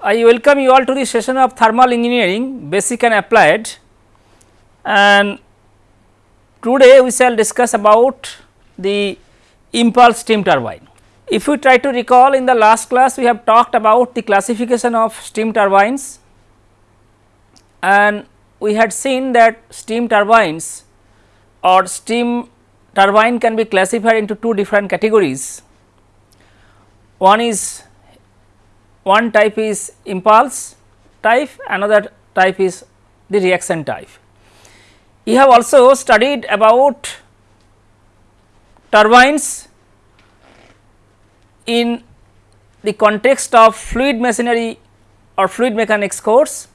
I welcome you all to the session of thermal engineering basic and applied and today we shall discuss about the impulse steam turbine. If we try to recall in the last class we have talked about the classification of steam turbines and we had seen that steam turbines or steam turbine can be classified into two different categories. One is one type is impulse type, another type is the reaction type. We have also studied about turbines in the context of fluid machinery or fluid mechanics course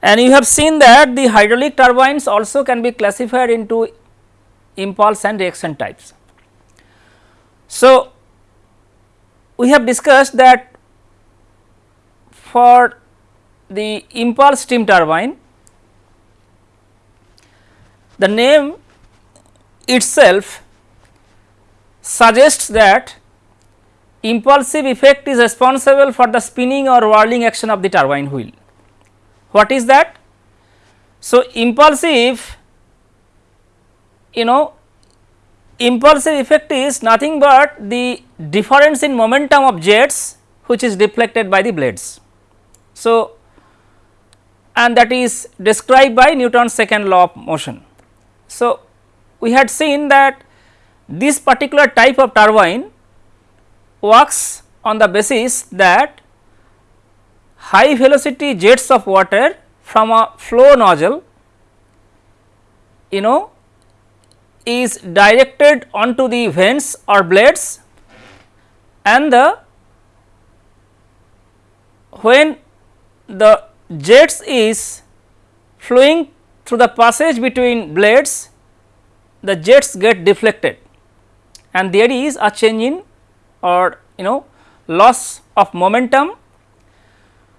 and you have seen that the hydraulic turbines also can be classified into impulse and reaction types. So, we have discussed that for the impulse steam turbine, the name itself suggests that impulsive effect is responsible for the spinning or whirling action of the turbine wheel. What is that? So, impulsive you know impulsive effect is nothing but the difference in momentum of jets which is deflected by the blades. So, and that is described by Newton's second law of motion. So, we had seen that this particular type of turbine works on the basis that high velocity jets of water from a flow nozzle you know is directed onto the vents or blades and the when the jets is flowing through the passage between blades the jets get deflected and there is a change in or you know loss of momentum.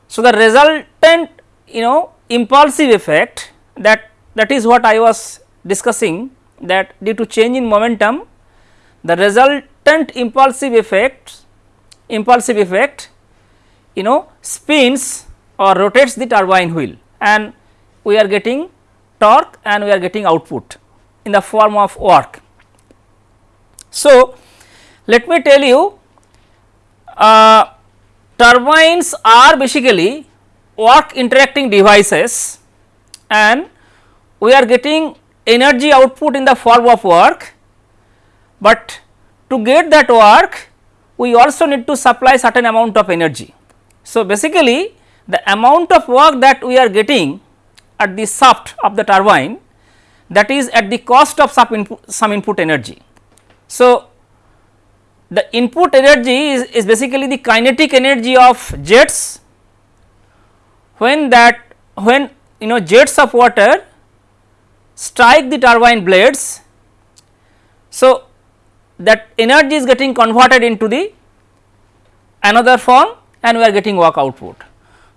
So, the resultant you know impulsive effect that that is what I was discussing that due to change in momentum the resultant impulsive effect impulsive effect you know spins or rotates the turbine wheel and we are getting torque and we are getting output in the form of work. So, let me tell you uh, turbines are basically work interacting devices and we are getting energy output in the form of work, but to get that work we also need to supply certain amount of energy. So, basically the amount of work that we are getting at the shaft of the turbine that is at the cost of some input, some input energy. So, the input energy is, is basically the kinetic energy of jets when that when you know jets of water strike the turbine blades. So, that energy is getting converted into the another form and we are getting work output.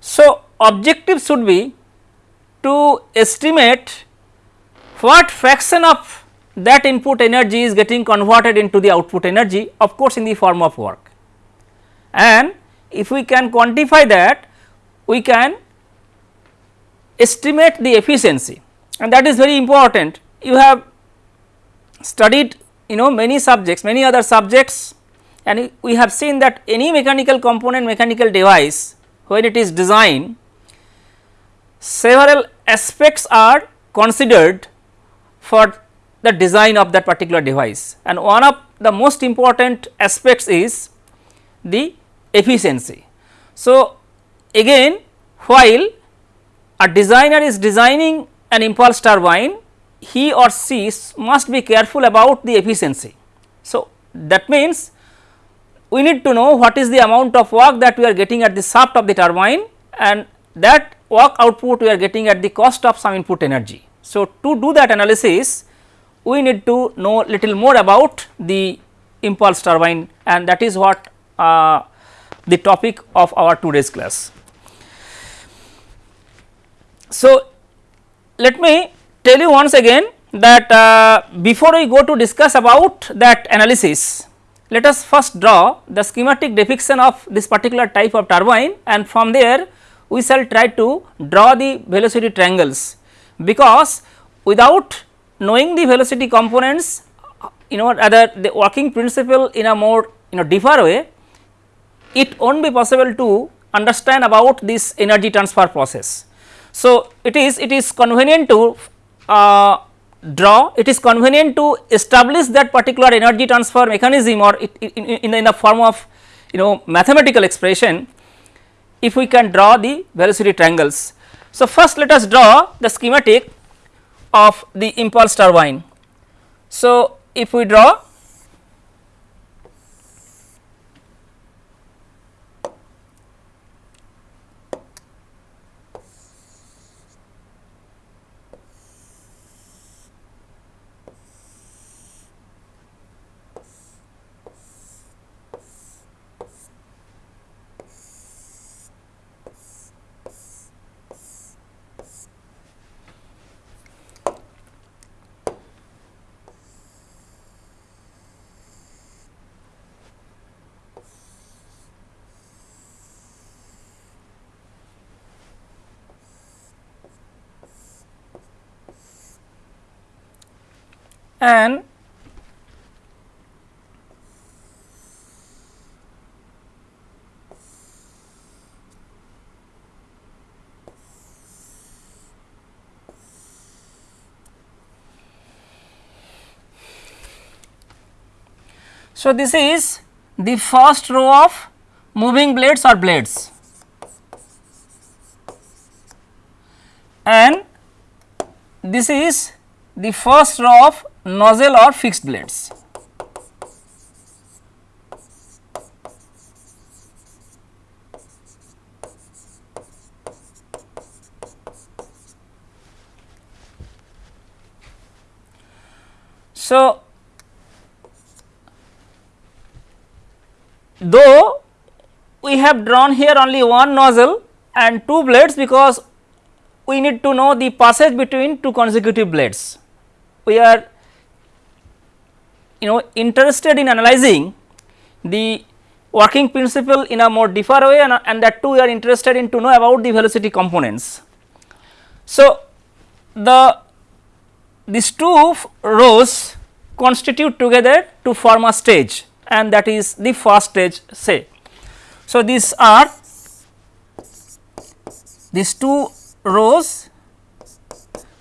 So, objective should be to estimate what fraction of that input energy is getting converted into the output energy of course in the form of work and if we can quantify that we can estimate the efficiency and that is very important. You have studied you know many subjects, many other subjects and we have seen that any mechanical component mechanical device when it is designed several aspects are considered for the design of that particular device and one of the most important aspects is the efficiency. So, again while a designer is designing an impulse turbine, he or she must be careful about the efficiency. So, that means we need to know what is the amount of work that we are getting at the shaft of the turbine and that work output we are getting at the cost of some input energy. So, to do that analysis we need to know little more about the impulse turbine and that is what uh, the topic of our today's class. So, let me tell you once again that uh, before we go to discuss about that analysis let us first draw the schematic depiction of this particular type of turbine and from there we shall try to draw the velocity triangles because without knowing the velocity components you know rather the working principle in a more you know deeper way it not be possible to understand about this energy transfer process. So, it is it is convenient to uh, draw it is convenient to establish that particular energy transfer mechanism or it, in, in, in the form of you know mathematical expression if we can draw the velocity triangles. So, first let us draw the schematic of the impulse turbine. So, if we draw and So, this is the first row of moving blades or blades. And this is the first row of nozzle or fixed blades. So, though we have drawn here only one nozzle and two blades because we need to know the passage between two consecutive blades. We are you know interested in analyzing the working principle in a more deeper way and, and that too we are interested in to know about the velocity components. So, the these two rows constitute together to form a stage and that is the first stage say. So, these are these two rows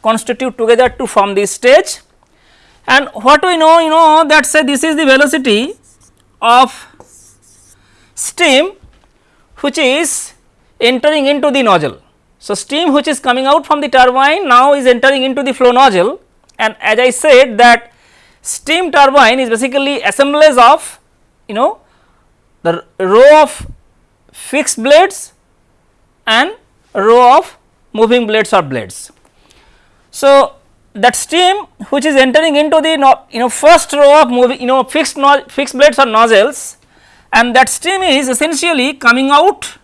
constitute together to form this stage and what we know you know that say this is the velocity of steam which is entering into the nozzle. So, steam which is coming out from the turbine now is entering into the flow nozzle and as I said that steam turbine is basically assemblage of you know the row of fixed blades and row of moving blades or blades. So, that steam which is entering into the you know first row of moving you know fixed no, fixed blades or nozzles and that steam is essentially coming out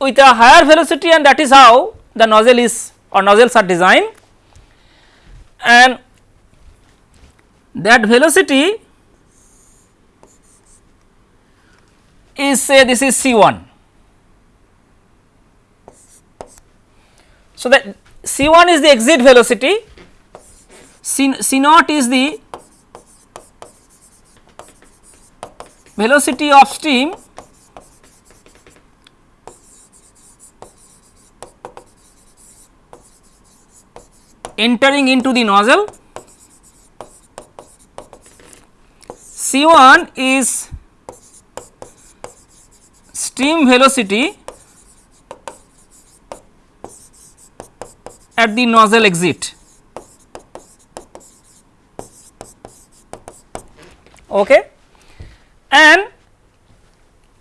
with a higher velocity and that is how the nozzle is or nozzles are designed and that velocity is say this is C1. So, that C1 is the exit velocity C, C naught is the velocity of steam entering into the nozzle. C1 is stream velocity at the nozzle exit. Okay and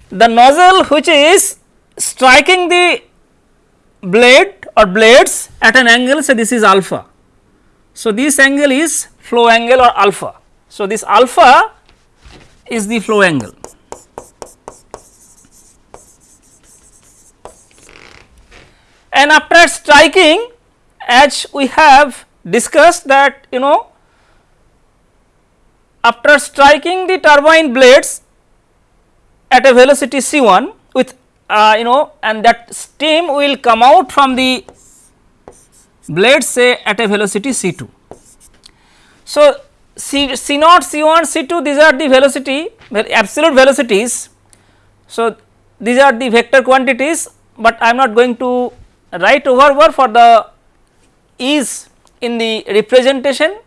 the nozzle which is striking the blade or blades at an angle say this is alpha. So, this angle is flow angle or alpha. So, this alpha is the flow angle. And after striking as we have discussed that you know after striking the turbine blades at a velocity c 1 with uh, you know and that steam will come out from the blade say at a velocity c 2. So, c, c naught c 1 c 2 these are the velocity absolute velocities. So, these are the vector quantities, but I am not going to write over for the ease in the representation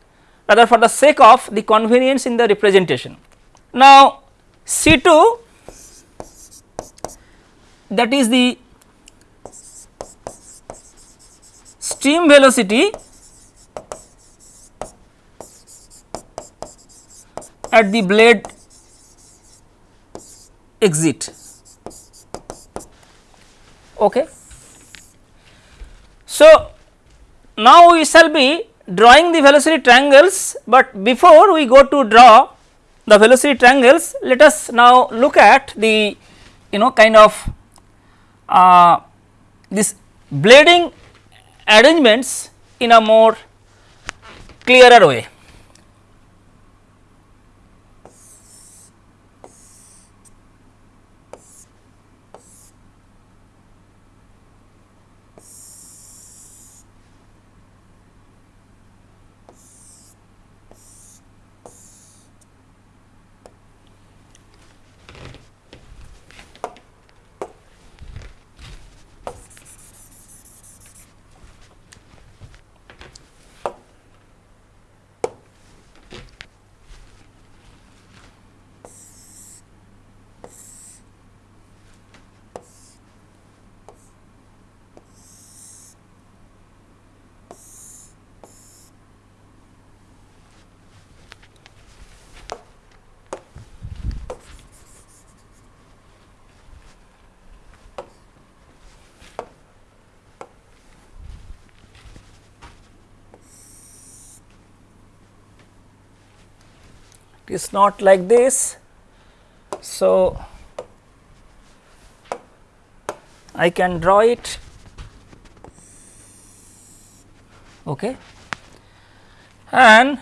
rather for the sake of the convenience in the representation. Now, C 2 that is the stream velocity at the blade exit. Okay. So, now we shall be drawing the velocity triangles, but before we go to draw the velocity triangles, let us now look at the you know kind of uh, this blading arrangements in a more clearer way. Is not like this. So, I can draw it okay. and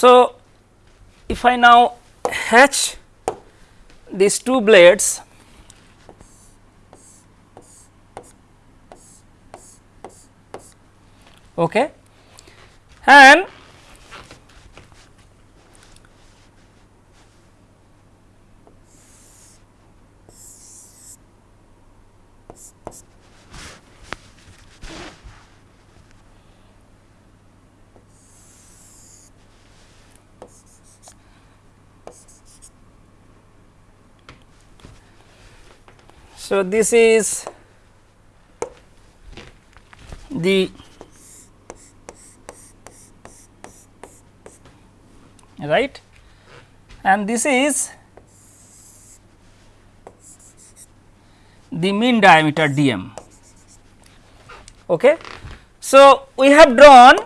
So, if I now hatch these two blades. Okay? And So, this is the right and this is the mean diameter dm. Okay. So, we have drawn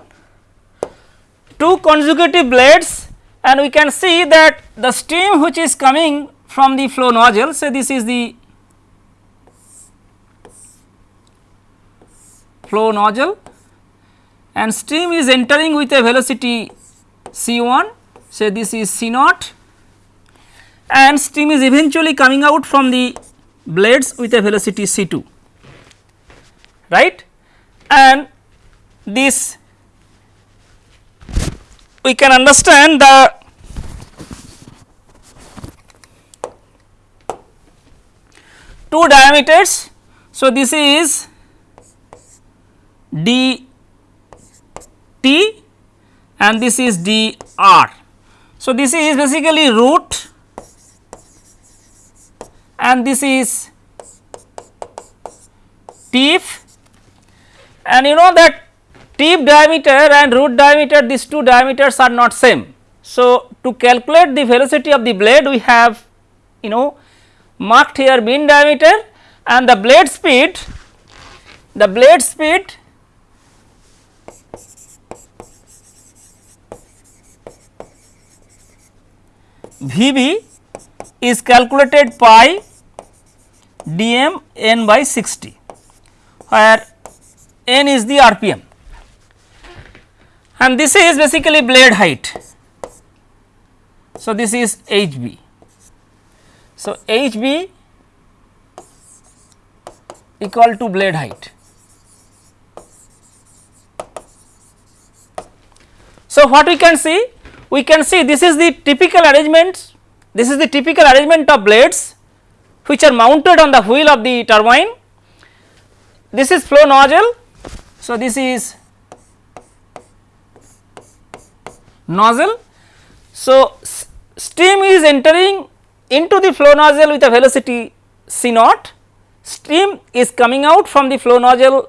two consecutive blades and we can see that the stream which is coming from the flow nozzle say this is the flow nozzle and stream is entering with a velocity c 1 say this is c naught. And stream is eventually coming out from the blades with a velocity c 2 right? And this we can understand the two diameters. So, this is d t and this is d r. So, this is basically root and this is tip and you know that tip diameter and root diameter these two diameters are not same. So, to calculate the velocity of the blade we have you know marked here mean diameter and the blade speed the blade speed Vb is calculated pi dm n by 60 where n is the rpm and this is basically blade height. So, this is hb. So, hb equal to blade height. So, what we can see? We can see this is the typical arrangement, this is the typical arrangement of blades which are mounted on the wheel of the turbine. This is flow nozzle. So, this is nozzle. So, steam is entering into the flow nozzle with a velocity c naught, steam is coming out from the flow nozzle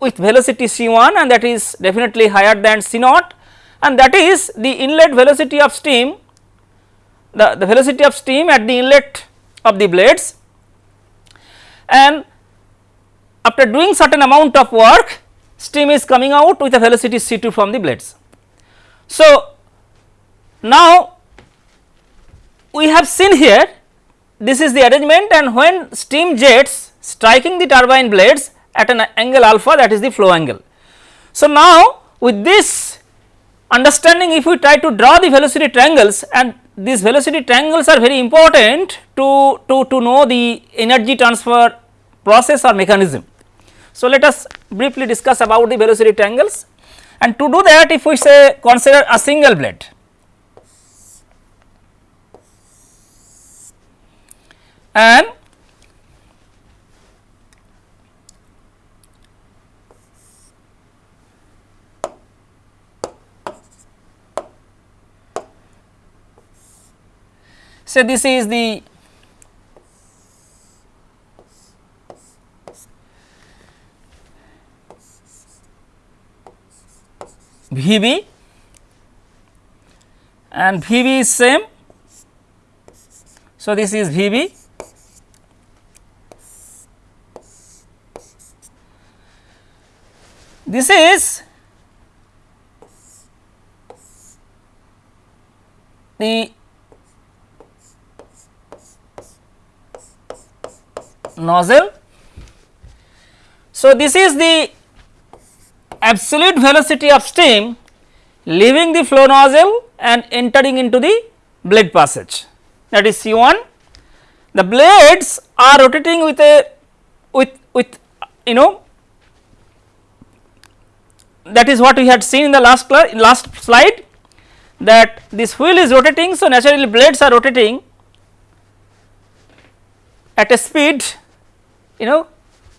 with velocity c 1 and that is definitely higher than c naught and that is the inlet velocity of steam the, the velocity of steam at the inlet of the blades and after doing certain amount of work steam is coming out with a velocity c 2 from the blades. So, now we have seen here this is the arrangement and when steam jets striking the turbine blades at an angle alpha that is the flow angle. So, now with this understanding if we try to draw the velocity triangles and these velocity triangles are very important to, to, to know the energy transfer process or mechanism. So, let us briefly discuss about the velocity triangles and to do that if we say consider a single blade and say this is the VB and VB is same. So, this is VB this is the nozzle. So, this is the absolute velocity of steam leaving the flow nozzle and entering into the blade passage that is C 1. The blades are rotating with a with with you know that is what we had seen in the last last slide that this wheel is rotating. So, naturally blades are rotating at a speed you know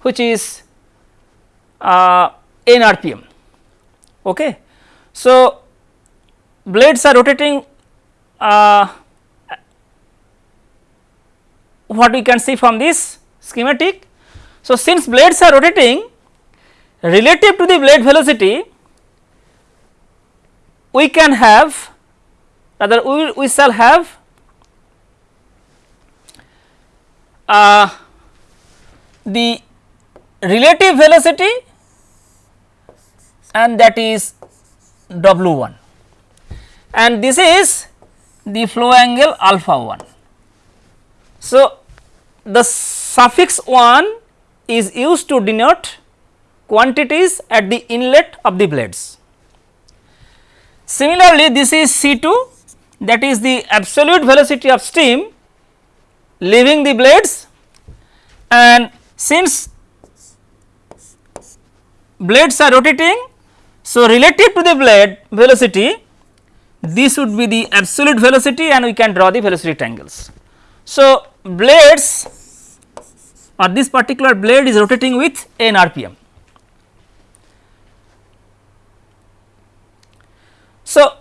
which is uh, n rpm. Okay. So, blades are rotating uh, what we can see from this schematic. So, since blades are rotating relative to the blade velocity we can have rather we, we shall have uh, the relative velocity and that is W 1 and this is the flow angle alpha 1. So, the suffix 1 is used to denote quantities at the inlet of the blades. Similarly, this is C 2 that is the absolute velocity of steam leaving the blades and since blades are rotating, so relative to the blade velocity this would be the absolute velocity and we can draw the velocity triangles. So, blades or this particular blade is rotating with n rpm. So,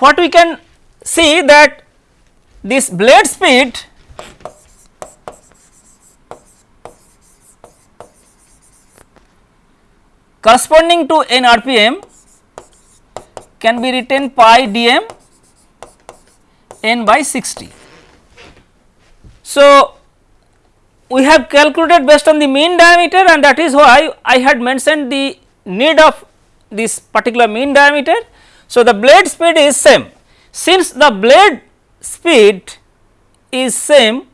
what we can see that this blade speed corresponding to n rpm can be written pi dm n by 60. So, we have calculated based on the mean diameter and that is why I had mentioned the need of this particular mean diameter. So, the blade speed is same since the blade speed is same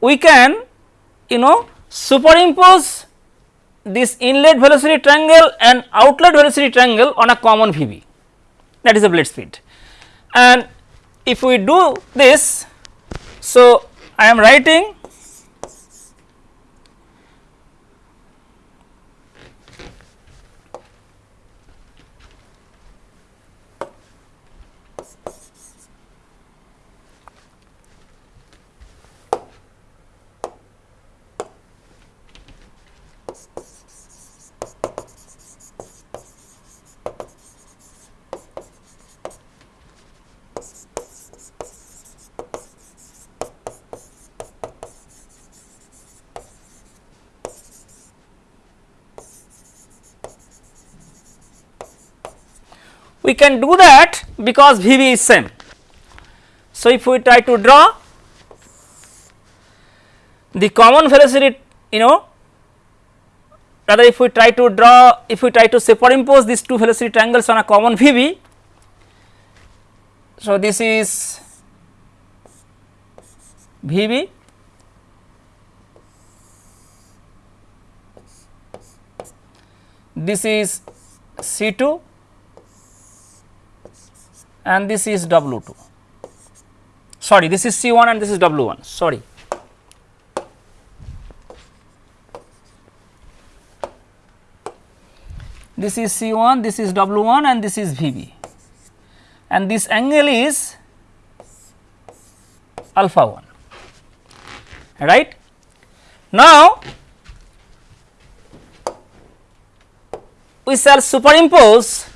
we can you know superimpose this inlet velocity triangle and outlet velocity triangle on a common VB that is the blade speed. And if we do this, so I am writing we can do that because VB is same. So, if we try to draw the common velocity you know rather if we try to draw if we try to superimpose these two velocity triangles on a common VB. So, this is VB this is C2 and this is W 2 sorry this is C 1 and this is W 1 sorry. This is C 1 this is W 1 and this is V B and this angle is alpha 1 right. Now, we shall superimpose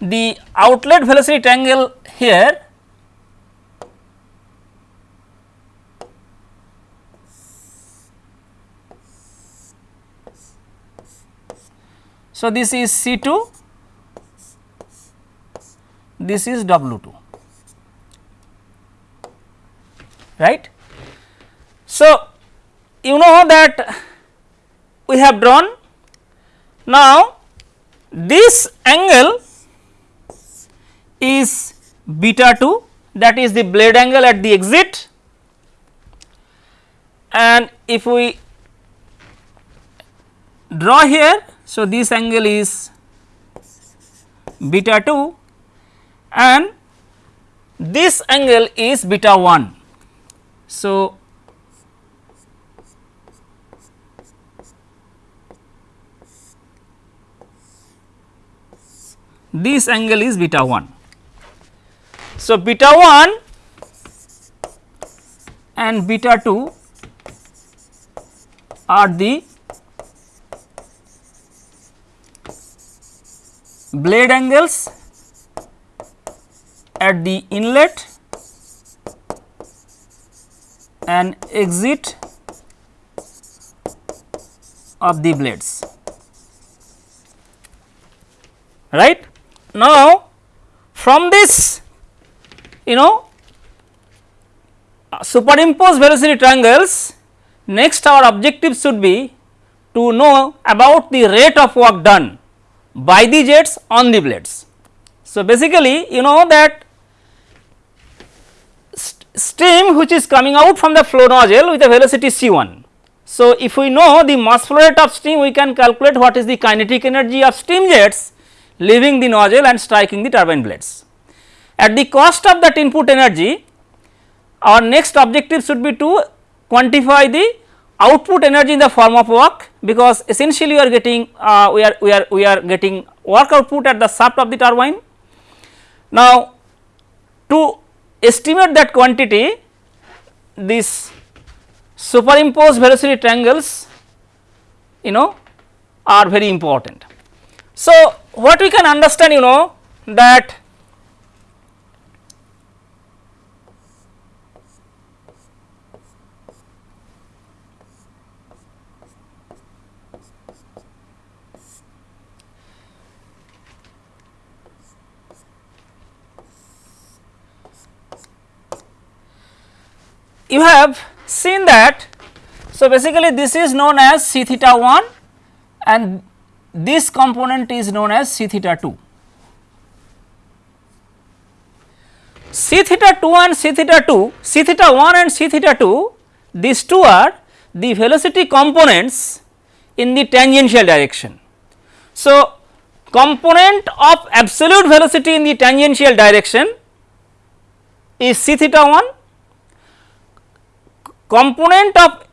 the outlet velocity triangle here So, this is C 2, this is W 2, right. So, you know that we have drawn now this angle is beta 2 that is the blade angle at the exit and if we draw here. So, this angle is beta 2 and this angle is beta 1. So, this angle is beta 1. So, beta 1 and beta 2 are the blade angles at the inlet and exit of the blades. Right? Now from this you know uh, superimpose velocity triangles next our objective should be to know about the rate of work done by the jets on the blades. So, basically you know that st steam which is coming out from the flow nozzle with a velocity c 1. So, if we know the mass flow rate of steam we can calculate what is the kinetic energy of steam jets leaving the nozzle and striking the turbine blades. At the cost of that input energy, our next objective should be to quantify the output energy in the form of work because essentially we are getting uh, we are we are we are getting work output at the shaft of the turbine. Now, to estimate that quantity this superimposed velocity triangles you know are very important. So, what we can understand you know that you have seen that So, basically this is known as c theta 1 and this component is known as c theta 2. C theta 2 and C theta 2, C theta 1 and C theta 2, these two are the velocity components in the tangential direction. So, component of absolute velocity in the tangential direction is c theta 1, component of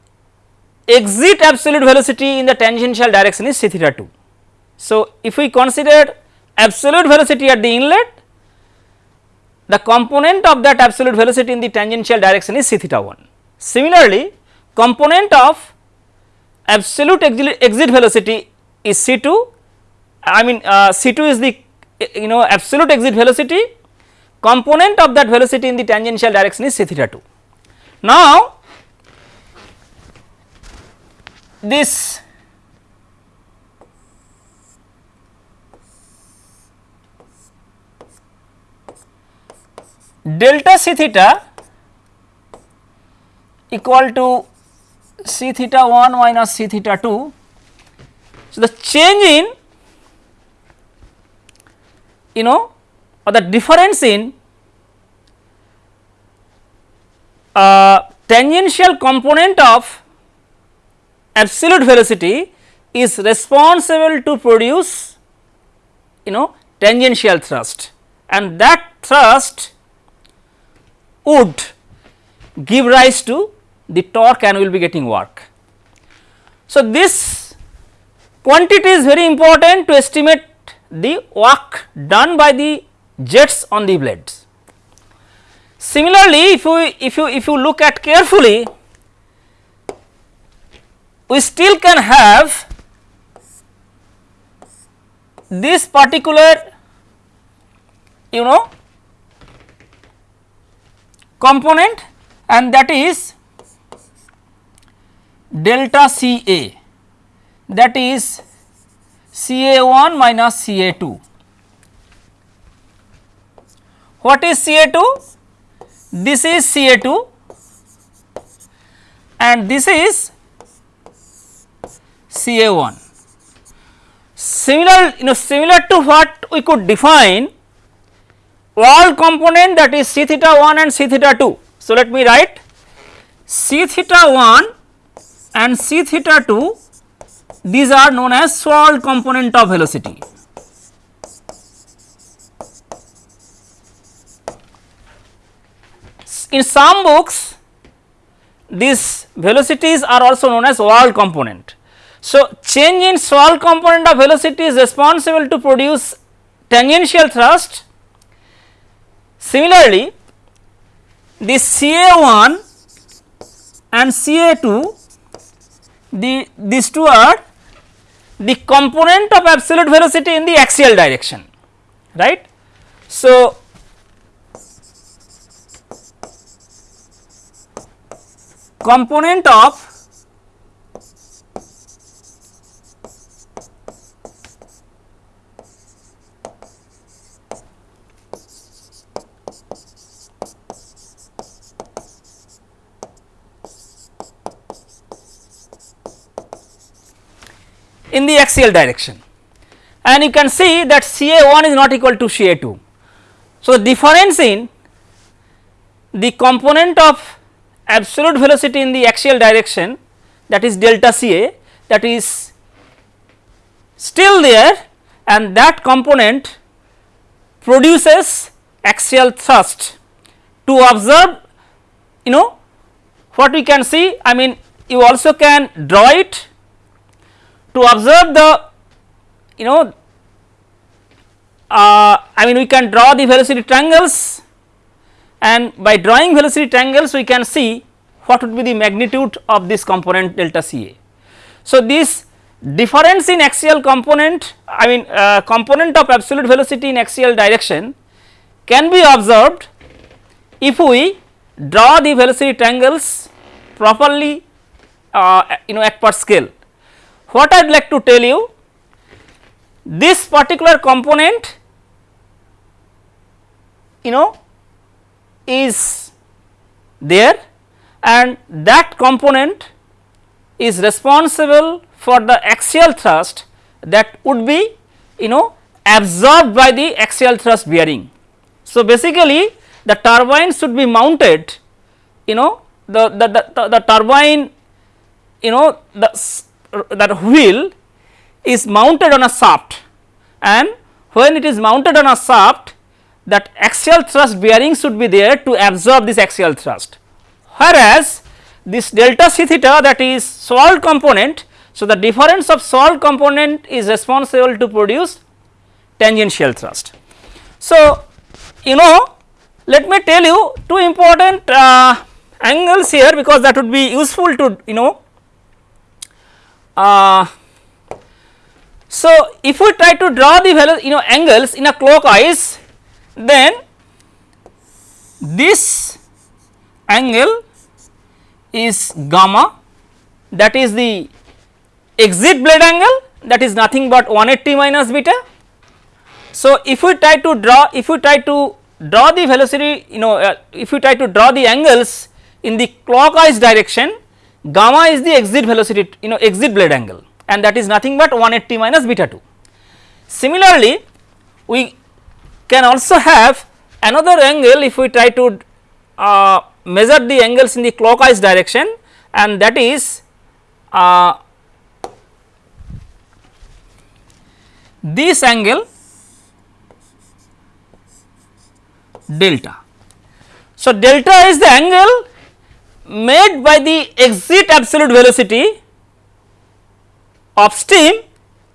exit absolute velocity in the tangential direction is c theta 2. So, if we consider absolute velocity at the inlet, the component of that absolute velocity in the tangential direction is c theta 1. Similarly, component of absolute exit velocity is c 2 I mean uh, c 2 is the you know absolute exit velocity component of that velocity in the tangential direction is c theta 2. Now, this delta c theta equal to c theta 1 minus c theta 2. So, the change in you know or the difference in uh, tangential component of absolute velocity is responsible to produce you know tangential thrust and that thrust would give rise to the torque and will be getting work. So, this quantity is very important to estimate the work done by the jets on the blades. Similarly, if you if you if you look at carefully, we still can have this particular you know component and that is delta C A that is C A 1 minus C A 2. What is C A 2? This is C A 2 and this is C A 1. Similar you know similar to what we could define wall component that is C theta 1 and C theta 2. So, let me write C theta 1 and C theta 2 these are known as swirl component of velocity. In some books these velocities are also known as swirl component. So, change in swirl component of velocity is responsible to produce tangential thrust. Similarly, the CA1 and CA2 the these two are the component of absolute velocity in the axial direction right. So, component of in the axial direction and you can see that CA 1 is not equal to CA 2. So, the difference in the component of absolute velocity in the axial direction that is delta CA that is still there and that component produces axial thrust to observe you know what we can see I mean you also can draw it to observe the you know uh, I mean we can draw the velocity triangles and by drawing velocity triangles we can see what would be the magnitude of this component delta CA. So, this difference in axial component I mean uh, component of absolute velocity in axial direction can be observed if we draw the velocity triangles properly uh, you know at per scale what I would like to tell you this particular component you know is there and that component is responsible for the axial thrust that would be you know absorbed by the axial thrust bearing. So, basically the turbine should be mounted you know the, the, the, the turbine you know the that wheel is mounted on a shaft and when it is mounted on a shaft that axial thrust bearing should be there to absorb this axial thrust. Whereas, this delta c theta that is swirl component. So, the difference of swirl component is responsible to produce tangential thrust. So, you know let me tell you two important uh, angles here because that would be useful to you know uh, so if we try to draw the you know angles in a clockwise then this angle is gamma that is the exit blade angle that is nothing but 180 minus beta. So, if we try to draw if we try to draw the velocity you know uh, if we try to draw the angles in the clockwise direction gamma is the exit velocity you know exit blade angle and that is nothing but 180 minus beta 2. Similarly, we can also have another angle if we try to uh, measure the angles in the clockwise direction and that is uh, this angle delta. So, delta is the angle made by the exit absolute velocity of steam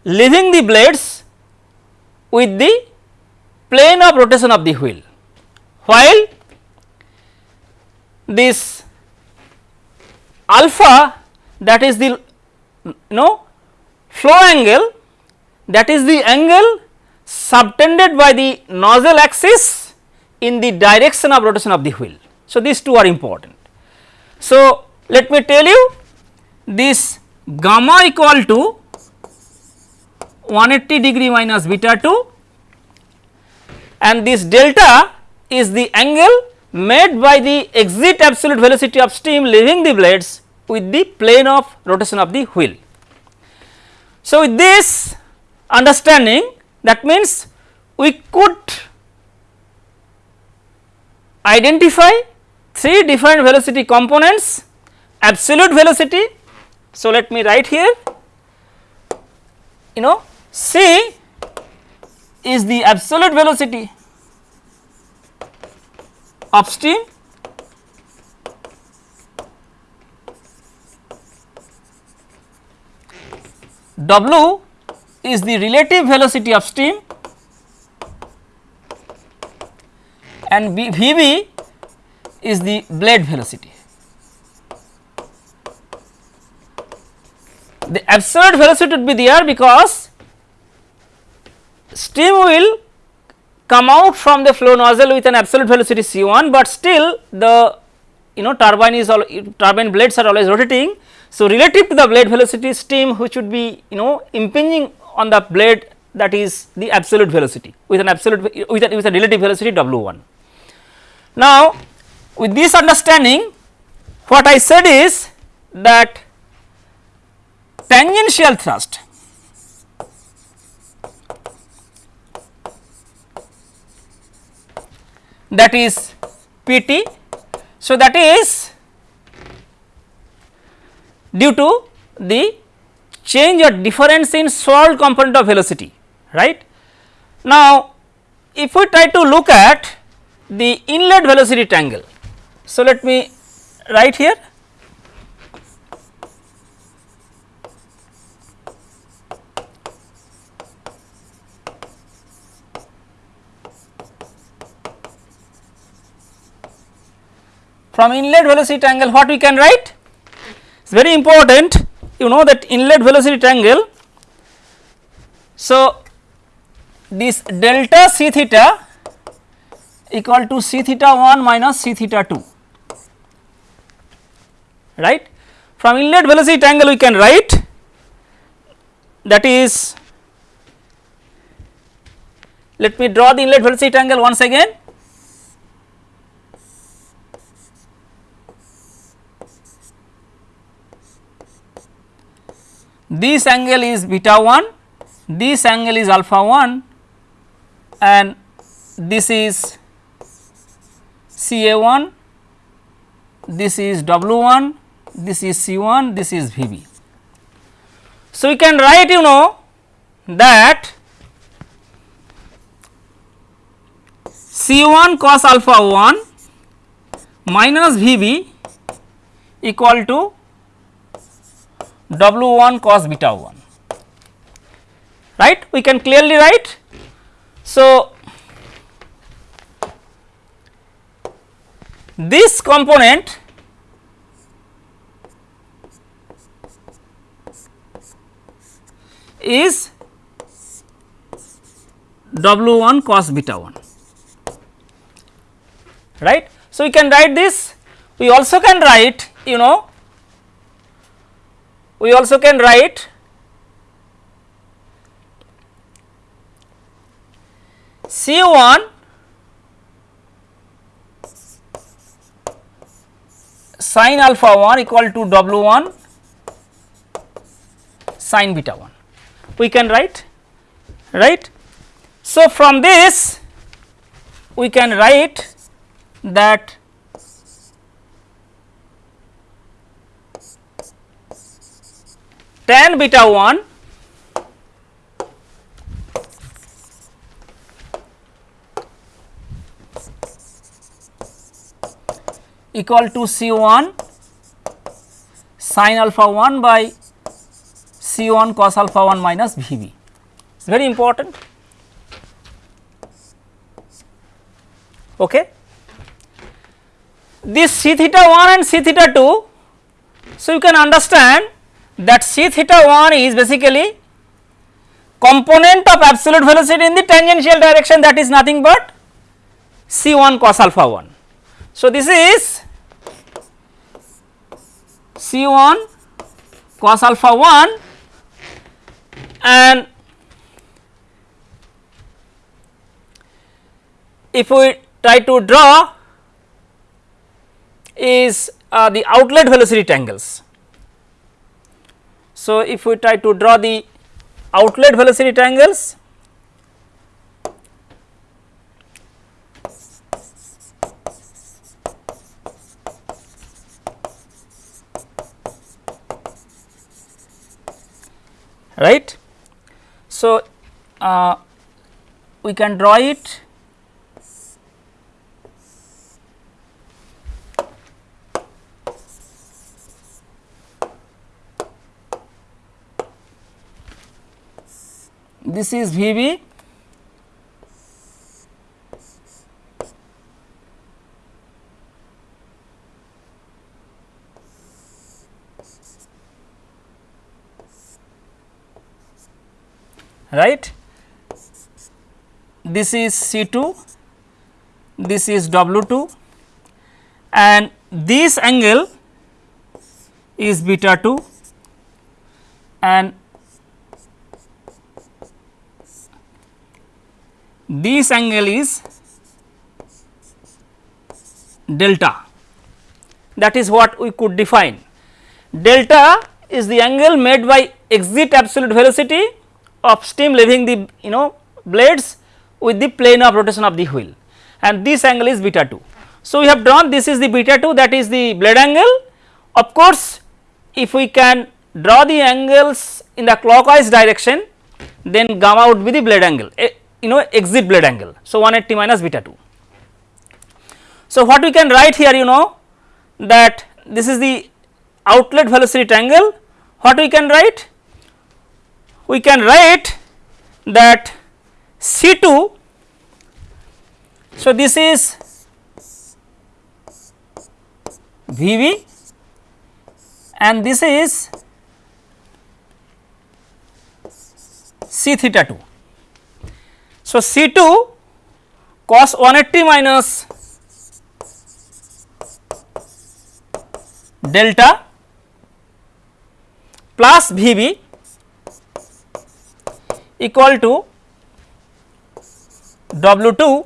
leaving the blades with the plane of rotation of the wheel, while this alpha that is the you know flow angle that is the angle subtended by the nozzle axis in the direction of rotation of the wheel. So, these two are important. So, let me tell you this gamma equal to 180 degree minus beta 2 and this delta is the angle made by the exit absolute velocity of steam leaving the blades with the plane of rotation of the wheel. So, with this understanding that means we could identify three different velocity components absolute velocity. So, let me write here. You know c is the absolute velocity of steam. W is the relative velocity of and Vb is the blade velocity. The absolute velocity would be there because steam will come out from the flow nozzle with an absolute velocity c 1, but still the you know turbine is all turbine blades are always rotating. So, relative to the blade velocity steam which would be you know impinging on the blade that is the absolute velocity with an absolute with a, with a relative velocity W 1. Now, with this understanding what I said is that tangential thrust that is Pt. So, that is due to the change or difference in swirl component of velocity right. Now, if we try to look at the inlet velocity triangle. So, let me write here. From inlet velocity angle what we can write? It is very important you know that inlet velocity triangle So, this delta c theta equal to c theta 1 minus c theta 2 right. From inlet velocity angle we can write that is let me draw the inlet velocity angle once again this angle is beta 1, this angle is alpha 1 and this is C A 1, this is W 1, this is C 1, this is V B. So, we can write you know that C 1 cos alpha 1 minus V B equal to W 1 cos beta 1 right we can clearly write. So, this component is W 1 cos beta 1 right. So, we can write this we also can write you know we also can write C 1 sin alpha 1 equal to W 1 sin beta 1 we can write right. So, from this we can write that tan beta 1 equal to C 1 sin alpha 1 by C 1 cos alpha 1 minus V b. It is very important. Okay. This C theta 1 and C theta 2, so you can understand that C theta 1 is basically component of absolute velocity in the tangential direction that is nothing but C 1 cos alpha 1. So, this is C 1 cos alpha 1 and if we try to draw is uh, the outlet velocity triangles. So, if we try to draw the outlet velocity triangles right. So, uh, we can draw it. This is V b right this is C 2 this is W 2 and this angle is beta 2 and this angle is delta that is what we could define. Delta is the angle made by exit absolute velocity of steam leaving the you know blades with the plane of rotation of the wheel and this angle is beta 2. So, we have drawn this is the beta 2 that is the blade angle of course, if we can draw the angles in the clockwise direction then gamma would be the blade angle eh, you know exit blade angle. So, 180 minus beta 2. So, what we can write here you know that this is the outlet velocity angle what we can write we can write that C 2 so this is V V and this is C theta 2 so, C 2 cos 180 minus delta plus V b equal to W 2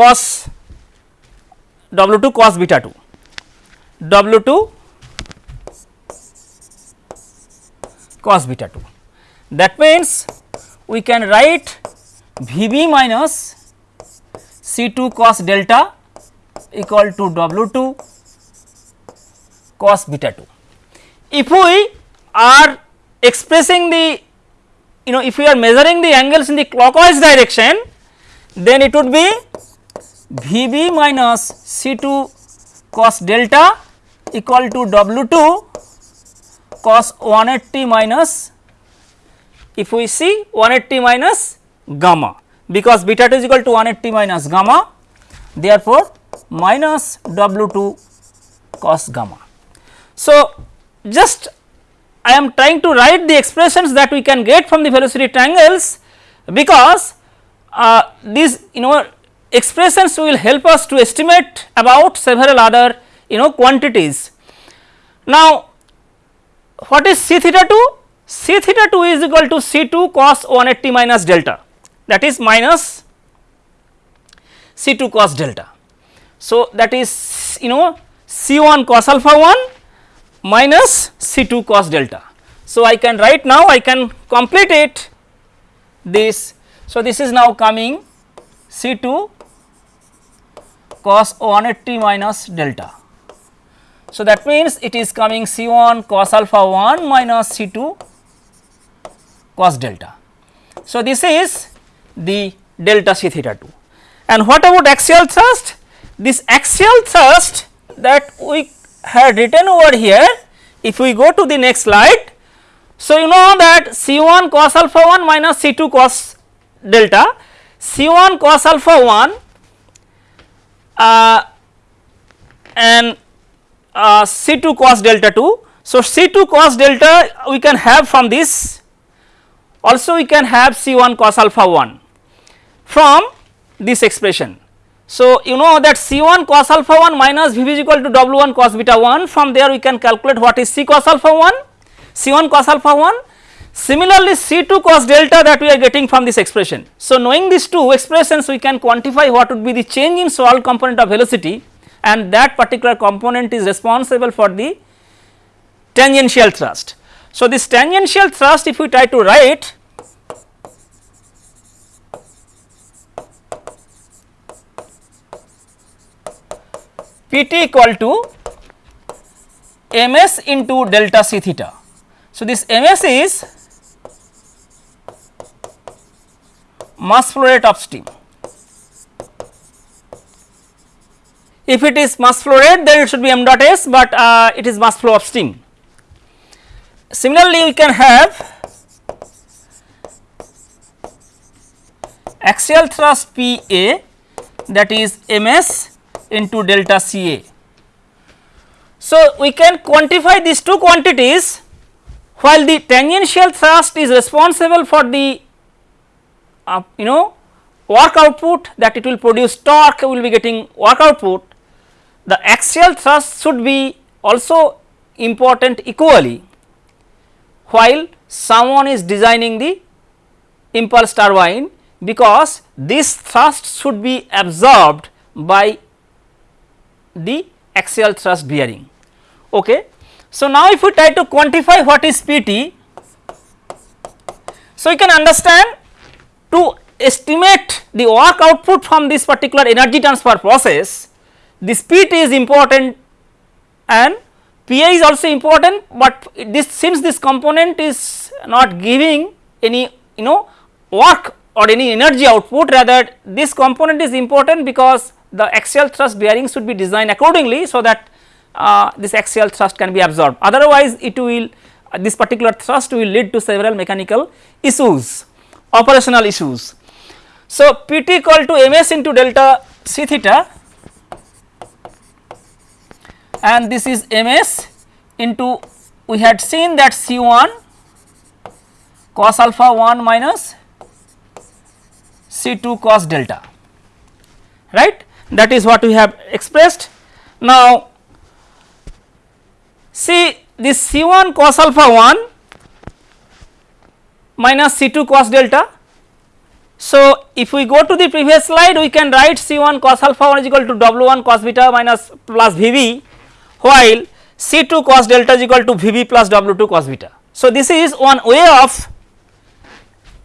cos W 2 cos beta 2 W 2 cos beta 2 that means we can write V b minus C 2 cos delta equal to W 2 cos beta 2. If we are expressing the you know if we are measuring the angles in the clockwise direction then it would be V b minus C 2 cos delta equal to W 2 cos 180 minus if we see 180 minus gamma because beta 2 is equal to 180 minus gamma therefore minus W 2 cos gamma. So, just I am trying to write the expressions that we can get from the velocity triangles because uh, these you know expressions will help us to estimate about several other you know quantities. Now, what is C theta 2? C theta 2 is equal to C 2 cos 180 minus delta that is minus C 2 cos delta. So, that is you know C 1 cos alpha 1 minus C 2 cos delta. So, I can write now I can complete it this. So, this is now coming C 2 cos 180 minus delta. So, that means it is coming C 1 cos alpha 1 minus C 2 cos delta. So, this is the delta C theta 2 and what about axial thrust? This axial thrust that we had written over here if we go to the next slide. So, you know that C 1 cos alpha 1 minus C 2 cos delta C 1 cos alpha 1 uh, and uh, C 2 cos delta 2. So, C 2 cos delta we can have from this also we can have C 1 cos alpha 1 from this expression. So, you know that C 1 cos alpha 1 minus V b is equal to W 1 cos beta 1 from there we can calculate what is C cos alpha 1 C 1 cos alpha 1 similarly C 2 cos delta that we are getting from this expression. So, knowing these two expressions we can quantify what would be the change in swirl component of velocity and that particular component is responsible for the tangential thrust. So, this tangential thrust if we try to write Pt equal to ms into delta c theta. So, this ms is mass flow rate of steam. If it is mass flow rate then it should be m dot s, but uh, it is mass flow of steam. Similarly, we can have axial thrust P A that is m s into delta C A. So, we can quantify these two quantities while the tangential thrust is responsible for the uh, you know work output that it will produce torque will be getting work output the axial thrust should be also important equally while someone is designing the impulse turbine because this thrust should be absorbed by the axial thrust bearing. Okay. So, now if we try to quantify what is PT, so you can understand to estimate the work output from this particular energy transfer process this PT is important and PA is also important, but this since this component is not giving any you know work or any energy output rather this component is important because the axial thrust bearing should be designed accordingly so that uh, this axial thrust can be absorbed otherwise it will uh, this particular thrust will lead to several mechanical issues operational issues. So, PT equal to ms into delta c theta and this is ms into we had seen that C 1 cos alpha 1 minus C 2 cos delta right that is what we have expressed. Now, see this C 1 cos alpha 1 minus C 2 cos delta So, if we go to the previous slide we can write C 1 cos alpha 1 is equal to W 1 cos beta minus plus V b while C 2 cos delta is equal to V b plus W 2 cos beta. So, this is one way of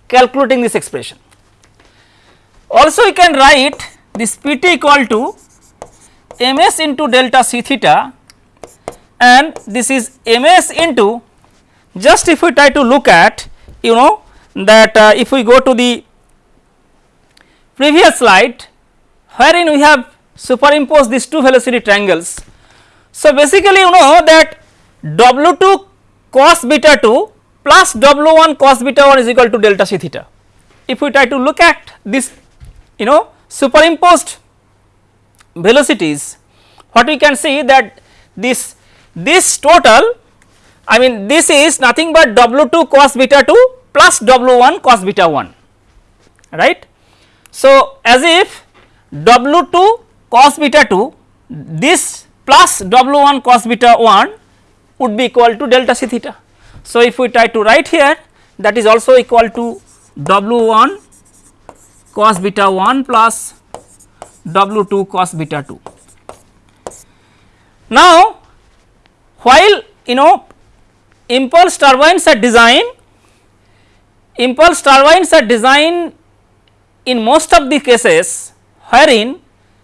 calculating this expression. Also we can write this P t equal to M s into delta C theta and this is M s into just if we try to look at you know that uh, if we go to the previous slide wherein we have superimposed these two velocity triangles. So, basically you know that W 2 cos beta 2 plus W 1 cos beta 1 is equal to delta c theta. If we try to look at this you know superimposed velocities what we can see that this this total I mean this is nothing but W 2 cos beta 2 plus W 1 cos beta 1 right. So, as if W 2 cos beta 2 this plus W 1 cos beta 1 would be equal to delta c theta. So, if we try to write here that is also equal to W 1 cos beta 1 plus W 2 cos beta 2. Now, while you know impulse turbines are designed, impulse turbines are designed in most of the cases wherein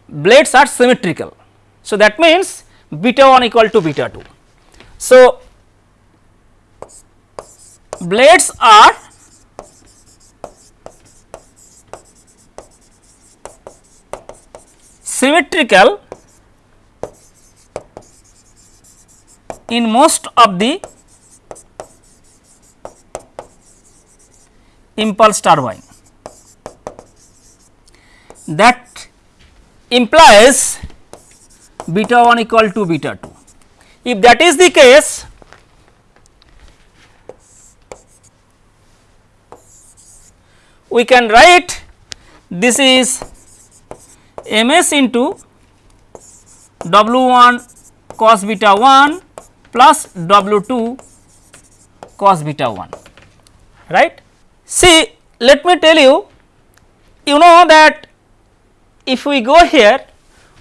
blades are symmetrical. So, that means beta 1 equal to beta 2. So, blades are symmetrical in most of the impulse turbine that implies beta 1 equal to beta 2. If that is the case, we can write this is m s into w 1 cos beta 1 plus w 2 cos beta 1 right. See let me tell you you know that if we go here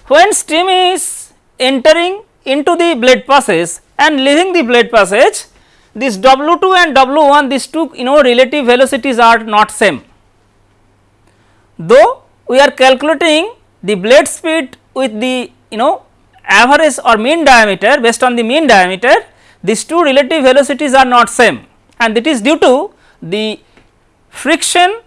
when stream is entering into the blade passage and leaving the blade passage this W 2 and W 1 these two you know relative velocities are not same. Though we are calculating the blade speed with the you know average or mean diameter based on the mean diameter these two relative velocities are not same and it is due to the friction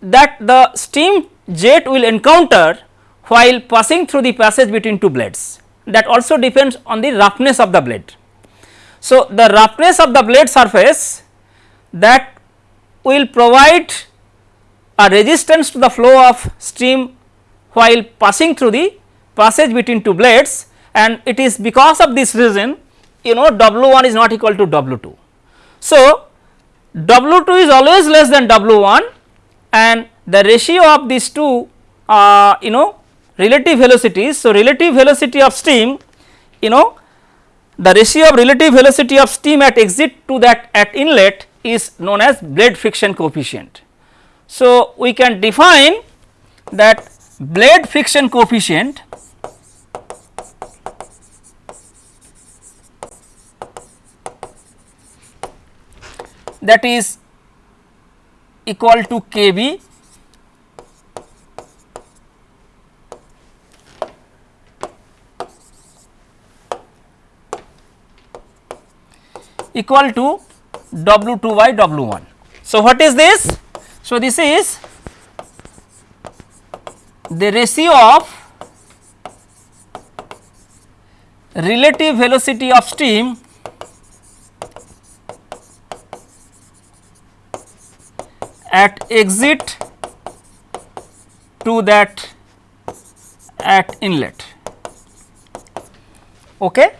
that the steam jet will encounter while passing through the passage between two blades that also depends on the roughness of the blade. So, the roughness of the blade surface that will provide a resistance to the flow of stream while passing through the passage between two blades and it is because of this reason you know W 1 is not equal to W 2. So, W 2 is always less than W 1 and the ratio of these two uh, you know relative velocities. So, relative velocity of steam you know the ratio of relative velocity of steam at exit to that at inlet is known as blade friction coefficient. So, we can define that blade friction coefficient that is equal to Kb equal to W 2 by W 1. So, what is this? So, this is the ratio of relative velocity of steam at exit to that at inlet. Okay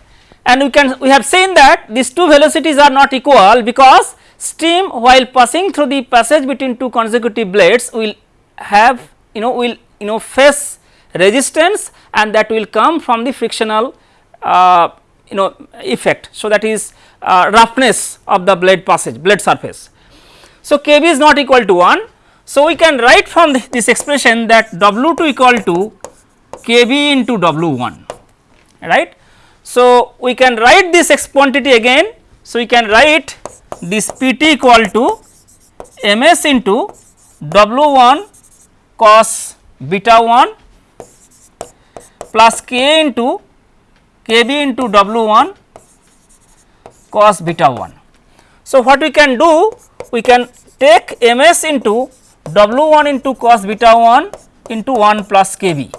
and we can we have seen that these two velocities are not equal because steam while passing through the passage between two consecutive blades will have you know will you know face resistance and that will come from the frictional uh, you know effect. So, that is uh, roughness of the blade passage blade surface. So, Kb is not equal to 1. So, we can write from this expression that W 2 equal to Kb into W 1 right. So, we can write this quantity again. So, we can write this P t equal to M s into W 1 cos beta 1 plus K into K b into W 1 cos beta 1. So, what we can do? We can take M s into W 1 into cos beta 1 into 1 plus K b.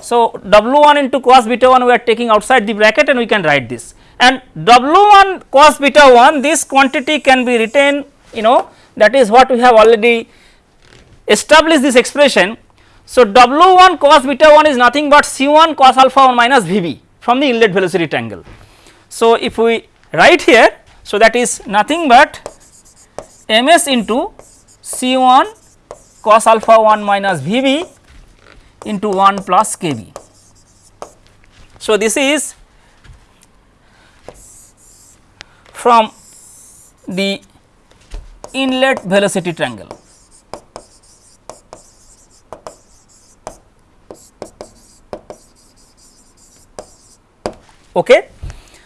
So, W 1 into cos beta 1 we are taking outside the bracket and we can write this and W 1 cos beta 1 this quantity can be written you know that is what we have already established this expression. So, W 1 cos beta 1 is nothing but C 1 cos alpha 1 minus V b from the inlet velocity triangle. So, if we write here so that is nothing but M s into C 1 cos alpha 1 minus V b into 1 plus k b. So, this is from the inlet velocity triangle. Okay.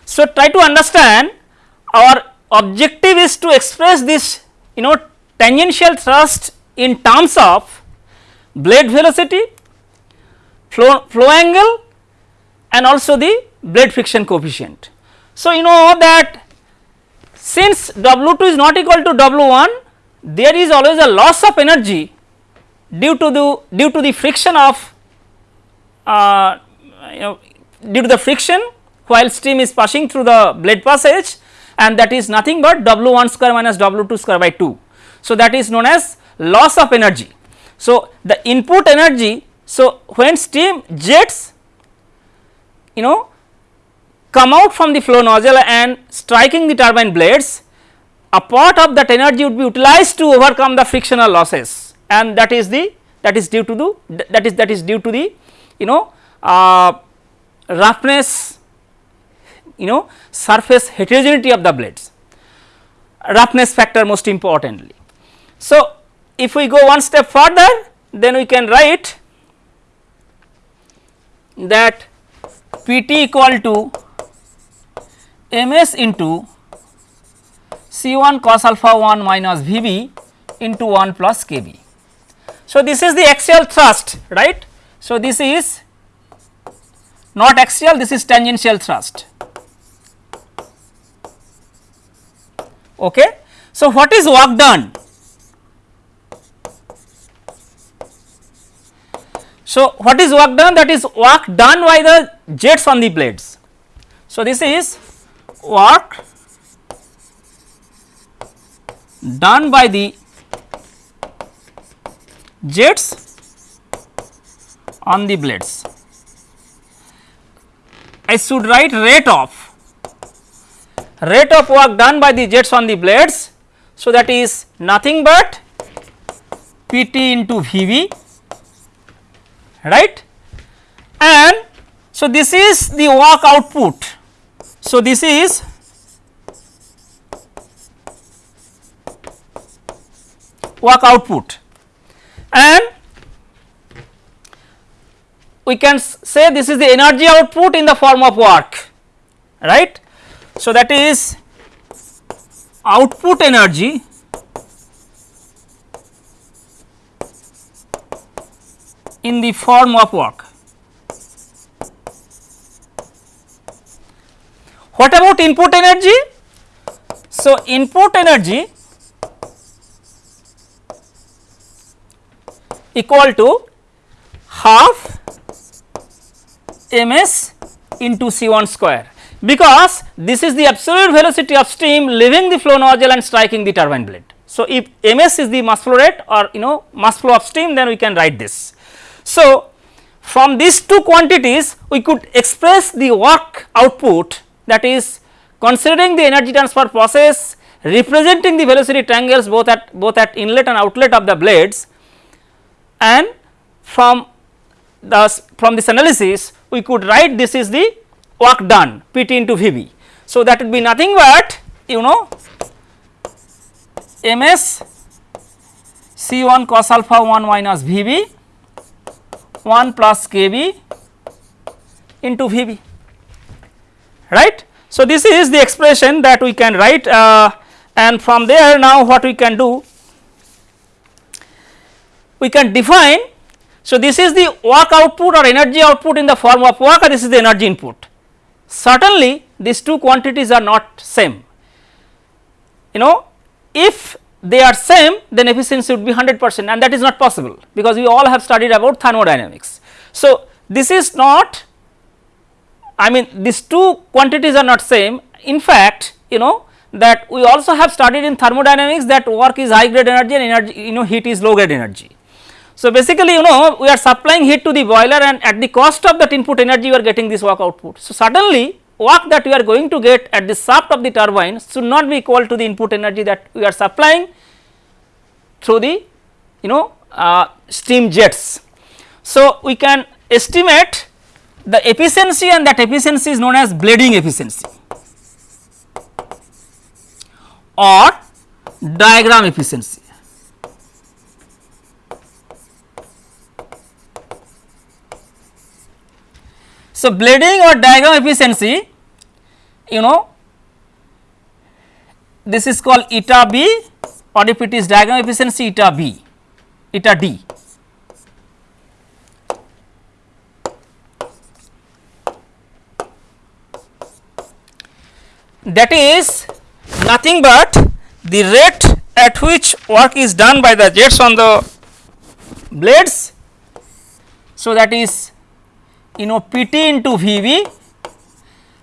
So, try to understand our objective is to express this you know tangential thrust in terms of blade velocity flow, flow angle and also the blade friction coefficient. So, you know that since W 2 is not equal to W 1 there is always a loss of energy due to the due to the friction of uh, you know due to the friction while steam is passing through the blade passage and that is nothing but W 1 square minus W 2 square by 2. So, that is known as loss of energy. So, the input energy so, when steam jets you know come out from the flow nozzle and striking the turbine blades a part of that energy would be utilized to overcome the frictional losses and that is the that is due to the that is that is due to the you know uh, roughness you know surface heterogeneity of the blades roughness factor most importantly. So, if we go one step further then we can write that P t equal to M s into C 1 cos alpha 1 minus V b into 1 plus K b. So, this is the axial thrust right. So, this is not axial this is tangential thrust. Okay. So, what is work done? So, what is work done? That is work done by the jets on the blades. So, this is work done by the jets on the blades. I should write rate of rate of work done by the jets on the blades. So, that is nothing but P t into V v right and so this is the work output. So, this is work output and we can say this is the energy output in the form of work right. So, that is output energy in the form of work. What about input energy? So, input energy equal to half m s into C 1 square because this is the absolute velocity of steam leaving the flow nozzle and striking the turbine blade. So, if m s is the mass flow rate or you know mass flow of steam then we can write this. So, from these two quantities we could express the work output that is considering the energy transfer process representing the velocity triangles both at both at inlet and outlet of the blades and from the from this analysis we could write this is the work done P t into V b. So, that would be nothing but you know ms C 1 cos alpha 1 minus V b 1 plus k b into V b right. So, this is the expression that we can write uh, and from there now what we can do we can define. So, this is the work output or energy output in the form of work and this is the energy input. Certainly, these two quantities are not same you know if they are same then efficiency would be 100 percent and that is not possible because we all have studied about thermodynamics. So, this is not I mean these two quantities are not same in fact you know that we also have studied in thermodynamics that work is high grade energy and energy you know heat is low grade energy. So, basically you know we are supplying heat to the boiler and at the cost of that input energy we are getting this work output. So, suddenly work that we are going to get at the shaft of the turbine should not be equal to the input energy that we are supplying through the you know uh, steam jets. So, we can estimate the efficiency and that efficiency is known as blading efficiency or diagram efficiency. So, blading or diagram efficiency you know this is called eta b or if it is diagram efficiency eta b eta d. That is nothing but the rate at which work is done by the jets on the blades. So, that is you know P t into V v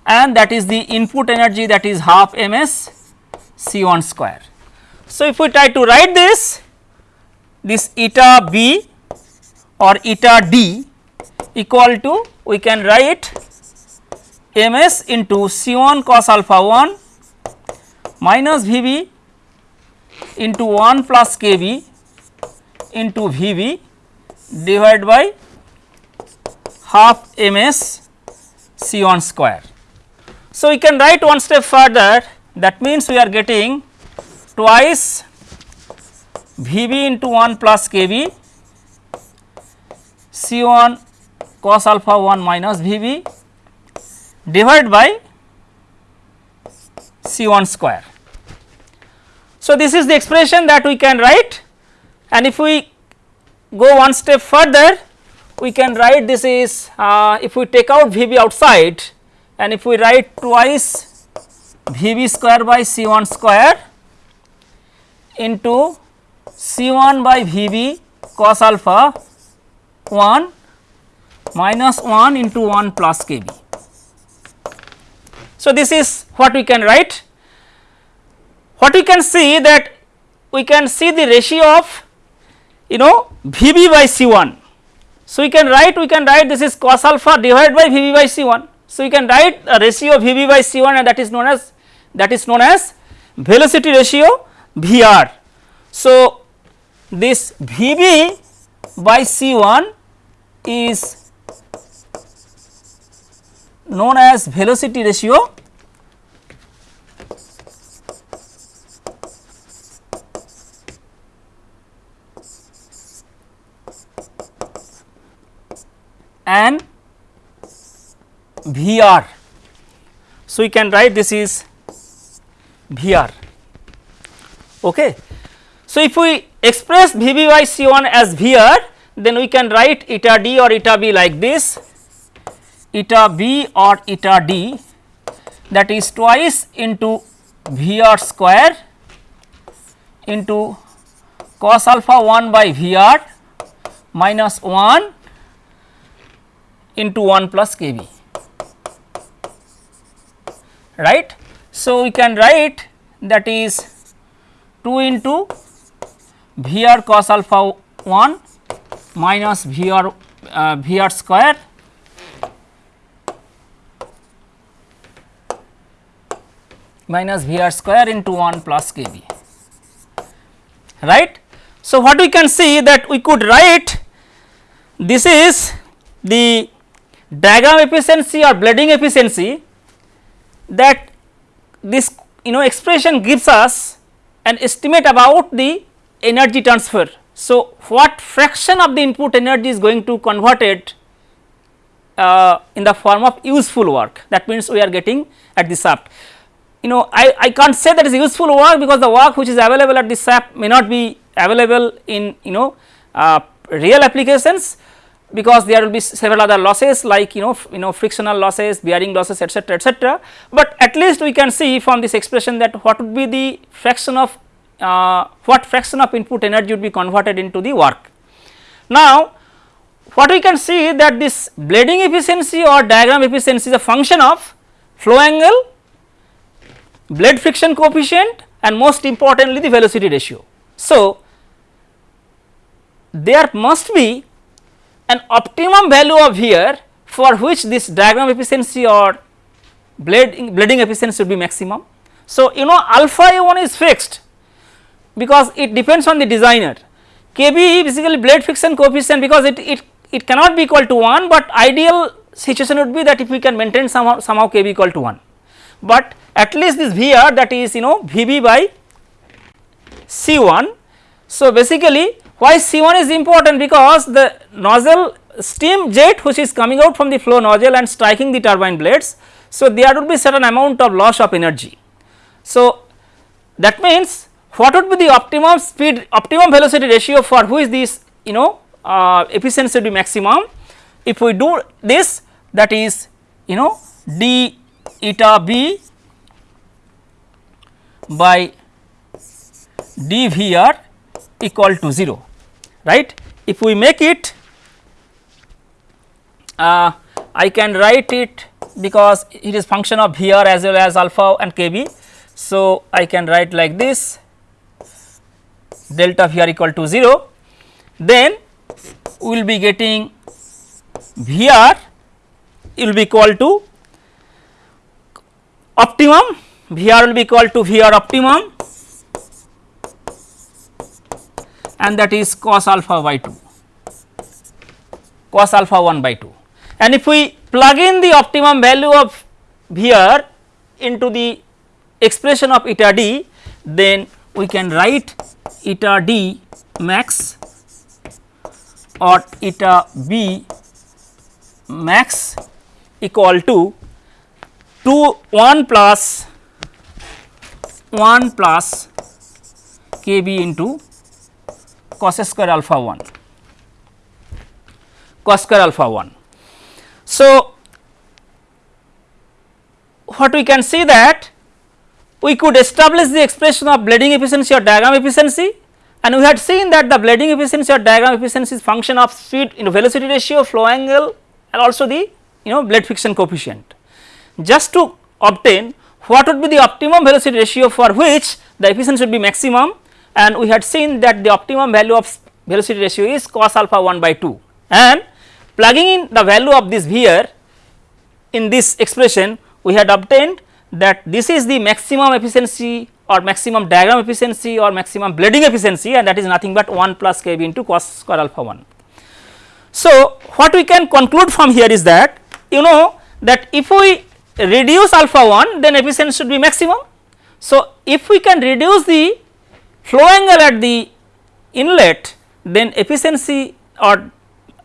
and that is the input energy that is half m s C 1 square. So, if we try to write this, this eta b or eta d equal to we can write m s into C 1 cos alpha 1 minus V b into 1 plus k b into V b divided by half m s C 1 square. So, we can write one step further that means we are getting twice V b into 1 plus k b C 1 cos alpha 1 minus V b divided by C 1 square. So, this is the expression that we can write and if we go one step further we can write this is uh, if we take out V b outside and if we write twice V b square by C 1 square into C 1 by V b cos alpha 1 minus 1 into 1 plus k b. So, this is what we can write. What we can see that we can see the ratio of you know V b by C 1. So, we can write we can write this is cos alpha divided by V b by C 1. So, we can write a ratio of V b by C 1 and that is known as that is known as velocity ratio V r. So, this V b by C 1 is known as velocity ratio and V r. So, we can write this is V r. Okay. So, if we express V b by C 1 as V r then we can write eta d or eta b like this eta b or eta d that is twice into V r square into cos alpha 1 by V r minus 1 into 1 plus k b right. So, we can write that is 2 into V r cos alpha 1 minus V r uh, V r square minus V r square into 1 plus k b right. So, what we can see that we could write this is the diagram efficiency or blading efficiency that this you know expression gives us an estimate about the energy transfer. So, what fraction of the input energy is going to converted uh, in the form of useful work that means we are getting at the shaft. You know I, I can't say that is useful work because the work which is available at the shaft may not be available in you know uh, real applications because there will be several other losses like you know you know frictional losses bearing losses etc etc but at least we can see from this expression that what would be the fraction of uh, what fraction of input energy would be converted into the work. Now what we can see that this blading efficiency or diagram efficiency is a function of flow angle, blade friction coefficient and most importantly the velocity ratio. So there must be an optimum value of here for which this diagram efficiency or blade blading efficiency should be maximum. So you know alpha A1 is fixed because it depends on the designer. KB basically blade friction coefficient because it, it, it cannot be equal to 1, but ideal situation would be that if we can maintain somehow, somehow KB equal to 1. But at least this VR that is you know VB by C1. So, basically why C1 is important because the nozzle steam jet which is coming out from the flow nozzle and striking the turbine blades. So, there would be certain amount of loss of energy. So, that means what would be the optimum speed optimum velocity ratio for which this you know uh, efficiency would be maximum if we do this that is you know d eta b by dvr equal to 0 right if we make it uh, I can write it because it is function of Vr as well as alpha and Kb. So, I can write like this delta Vr equal to 0 then we will be getting Vr will be equal to optimum. Vr will be equal to Vr optimum. And that is cos alpha by 2 cos alpha 1 by 2 and if we plug in the optimum value of Vr into the expression of eta d then we can write eta d max or eta b max equal to 2 1 plus 1 plus k b into cos square alpha 1 cos square alpha 1. So, what we can see that we could establish the expression of blading efficiency or diagram efficiency and we had seen that the blading efficiency or diagram efficiency is function of speed in velocity ratio, flow angle and also the you know blade friction coefficient. Just to obtain what would be the optimum velocity ratio for which the efficiency should be maximum and we had seen that the optimum value of velocity ratio is cos alpha 1 by 2 and plugging in the value of this here in this expression we had obtained that this is the maximum efficiency or maximum diagram efficiency or maximum blading efficiency and that is nothing but 1 plus kb into cos square alpha 1. So, what we can conclude from here is that you know that if we reduce alpha 1 then efficiency should be maximum. So, if we can reduce the flow angle at the inlet then efficiency or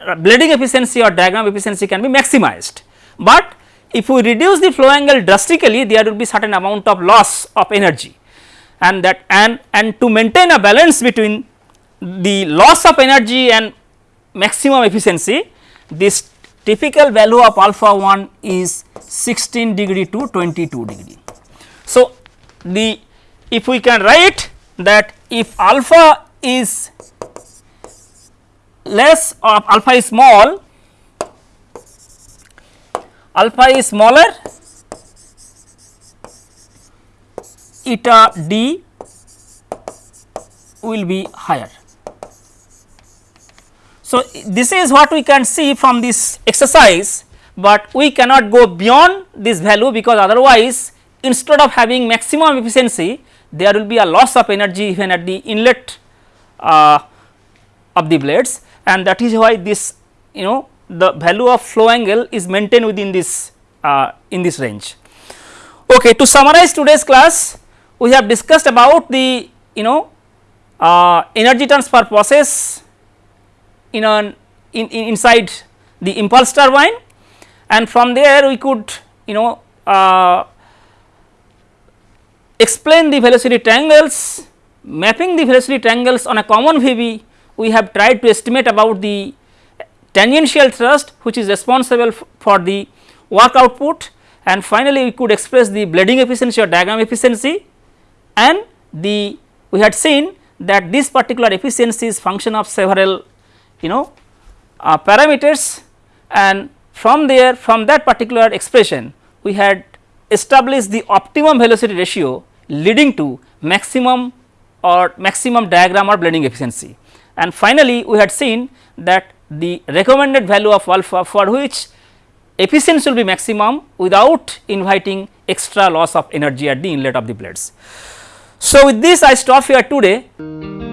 blading efficiency or diagram efficiency can be maximized. But if we reduce the flow angle drastically there will be certain amount of loss of energy and that and and to maintain a balance between the loss of energy and maximum efficiency this typical value of alpha 1 is 16 degree to 22 degree. So, the if we can write that if alpha is less or alpha is small alpha is smaller eta d will be higher. So, this is what we can see from this exercise, but we cannot go beyond this value because otherwise instead of having maximum efficiency there will be a loss of energy even at the inlet uh, of the blades and that is why this you know the value of flow angle is maintained within this uh, in this range. Okay, to summarize today's class we have discussed about the you know uh, energy transfer process in an in, in inside the impulse turbine. And from there we could you know uh, explain the velocity triangles mapping the velocity triangles on a common VB we have tried to estimate about the tangential thrust which is responsible for the work output. And finally we could express the blading efficiency or diagram efficiency. And the we had seen that this particular efficiency is function of several you know uh, parameters and from there from that particular expression we had established the optimum velocity ratio leading to maximum or maximum diagram or blading efficiency. And finally, we had seen that the recommended value of alpha for which efficiency will be maximum without inviting extra loss of energy at the inlet of the blades. So, with this I stop here today.